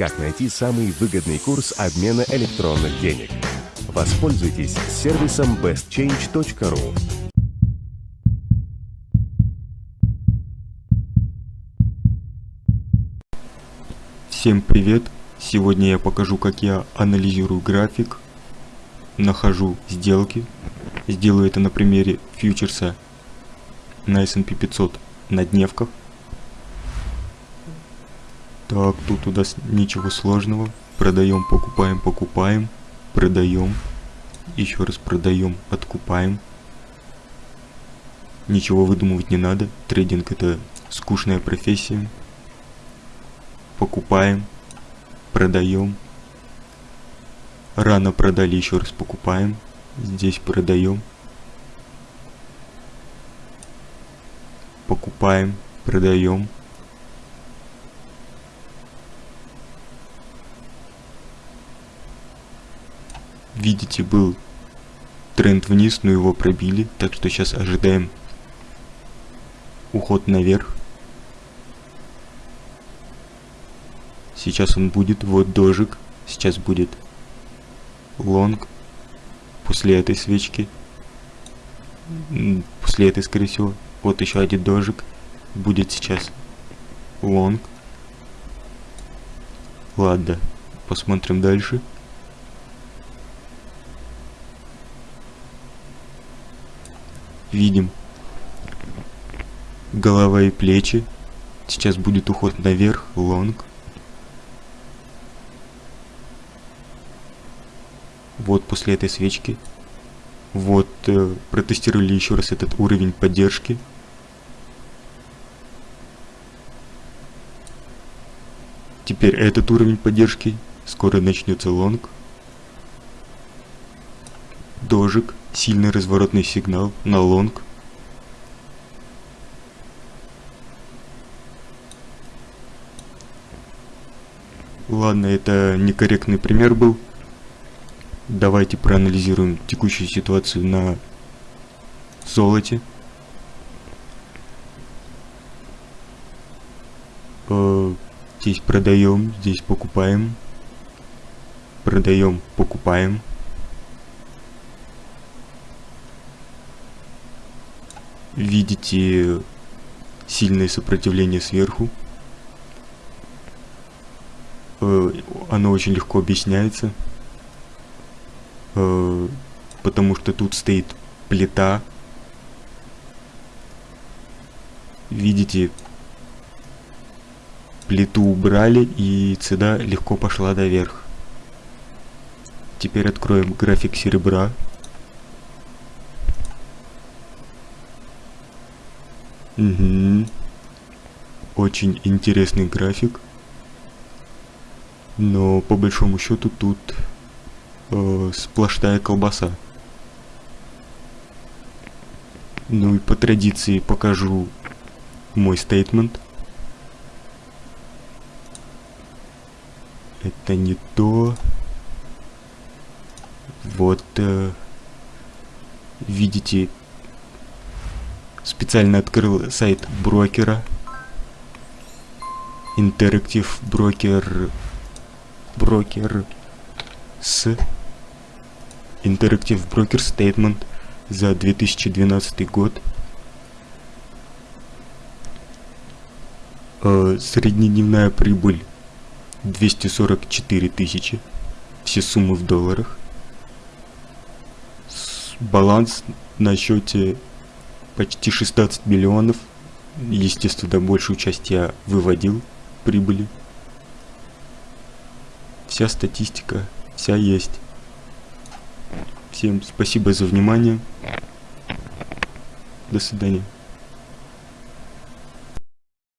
как найти самый выгодный курс обмена электронных денег. Воспользуйтесь сервисом bestchange.ru. Всем привет! Сегодня я покажу, как я анализирую график, нахожу сделки. Сделаю это на примере фьючерса на S&P 500 на дневках. Так, тут у нас ничего сложного. Продаем, покупаем, покупаем. Продаем. Еще раз продаем, откупаем. Ничего выдумывать не надо. Трейдинг это скучная профессия. Покупаем. Продаем. Рано продали, еще раз покупаем. Здесь продаем. Покупаем, продаем. Видите, был тренд вниз, но его пробили, так что сейчас ожидаем уход наверх. Сейчас он будет, вот дожик, сейчас будет лонг после этой свечки, после этой, скорее всего, вот еще один дожик, будет сейчас лонг. Ладно, посмотрим дальше. Видим голова и плечи. Сейчас будет уход наверх, лонг. Вот после этой свечки. Вот э, протестировали еще раз этот уровень поддержки. Теперь этот уровень поддержки. Скоро начнется лонг. Дожик. Сильный разворотный сигнал на лонг. Ладно, это некорректный пример был. Давайте проанализируем текущую ситуацию на золоте. Э, здесь продаем, здесь покупаем. Продаем, покупаем. Видите сильное сопротивление сверху. Э, оно очень легко объясняется, э, потому что тут стоит плита. Видите, плиту убрали и цена легко пошла наверх. Теперь откроем график серебра. Угу. Очень интересный график. Но по большому счету тут э, сплошная колбаса. Ну и по традиции покажу мой стейтмент. Это не то. Вот э, видите Специально открыл сайт брокера. Interactive брокер. Брокер с Interactive Broker Statement за 2012 год. Э, среднедневная прибыль 244 тысячи. Все суммы в долларах. Баланс на счете почти 16 миллионов. Естественно, большую часть я выводил прибыли. Вся статистика, вся есть. Всем спасибо за внимание. До свидания.